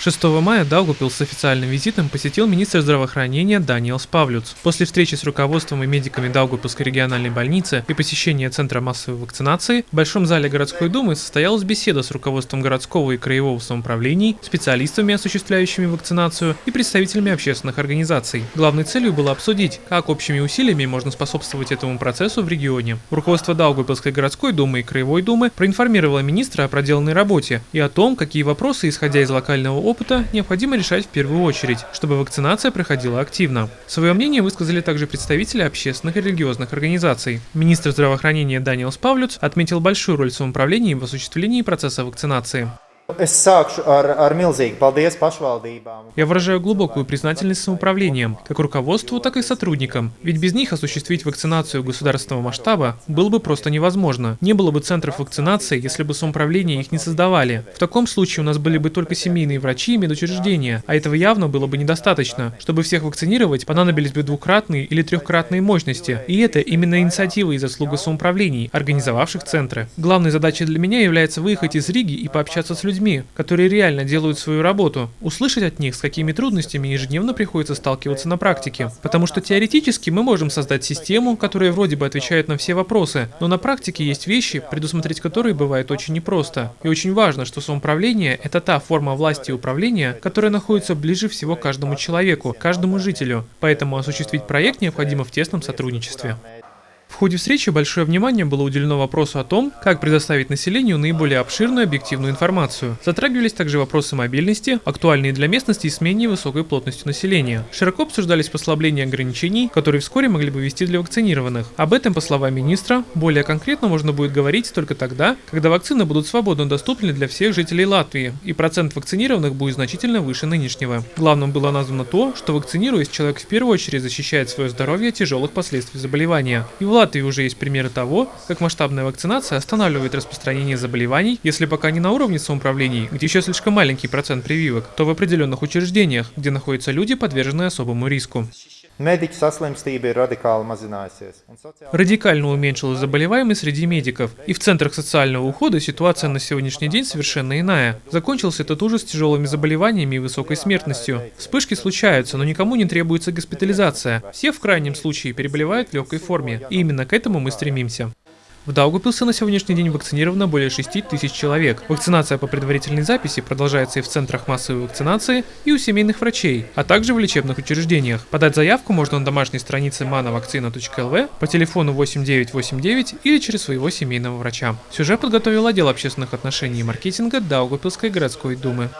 6 мая Даугупилс с официальным визитом посетил министр здравоохранения Даниэлс Павлюц. После встречи с руководством и медиками Даугупилской региональной больницы и посещения Центра массовой вакцинации в Большом зале городской думы состоялась беседа с руководством городского и краевого самоуправлений, специалистами, осуществляющими вакцинацию и представителями общественных организаций. Главной целью было обсудить, как общими усилиями можно способствовать этому процессу в регионе. Руководство Даугупилской городской думы и краевой думы проинформировало министра о проделанной работе и о том, какие вопросы, исходя из локального опыта необходимо решать в первую очередь, чтобы вакцинация проходила активно. Свое мнение высказали также представители общественных и религиозных организаций. Министр здравоохранения Даниэлс Павлюц отметил большую роль самоуправления в осуществлении процесса вакцинации. Я выражаю глубокую признательность самоуправлениям, как руководству, так и сотрудникам. Ведь без них осуществить вакцинацию государственного масштаба было бы просто невозможно. Не было бы центров вакцинации, если бы самоуправления их не создавали. В таком случае у нас были бы только семейные врачи и медучреждения, а этого явно было бы недостаточно. Чтобы всех вакцинировать, понадобились бы двукратные или трехкратные мощности. И это именно инициатива и заслуга самоуправлений, организовавших центры. Главной задачей для меня является выехать из Риги и пообщаться с людьми, людьми, которые реально делают свою работу, услышать от них, с какими трудностями ежедневно приходится сталкиваться на практике. Потому что теоретически мы можем создать систему, которая вроде бы отвечает на все вопросы, но на практике есть вещи, предусмотреть которые бывает очень непросто. И очень важно, что самоуправление – это та форма власти и управления, которая находится ближе всего каждому человеку, каждому жителю. Поэтому осуществить проект необходимо в тесном сотрудничестве. В ходе встречи большое внимание было уделено вопросу о том, как предоставить населению наиболее обширную объективную информацию. Затрагивались также вопросы мобильности, актуальные для местности и с менее высокой плотностью населения. Широко обсуждались послабления ограничений, которые вскоре могли бы вести для вакцинированных. Об этом, по словам министра, более конкретно можно будет говорить только тогда, когда вакцины будут свободно доступны для всех жителей Латвии, и процент вакцинированных будет значительно выше нынешнего. Главным было названо то, что вакцинируясь, человек в первую очередь защищает свое здоровье от тяжелых последствий заболевания. И Латвии уже есть примеры того, как масштабная вакцинация останавливает распространение заболеваний, если пока не на уровне самоуправлений, где еще слишком маленький процент прививок, то в определенных учреждениях, где находятся люди, подверженные особому риску. Радикально уменьшилась заболеваемость среди медиков, и в центрах социального ухода ситуация на сегодняшний день совершенно иная. Закончился этот ужас тяжелыми заболеваниями и высокой смертностью. Вспышки случаются, но никому не требуется госпитализация. Все в крайнем случае переболевают в легкой форме, и именно к этому мы стремимся. В Даугупилсе на сегодняшний день вакцинировано более 6 тысяч человек. Вакцинация по предварительной записи продолжается и в центрах массовой вакцинации, и у семейных врачей, а также в лечебных учреждениях. Подать заявку можно на домашней странице manovakcina.lv по телефону 8989 или через своего семейного врача. Сюжет подготовил отдел общественных отношений и маркетинга Даугупилской городской думы.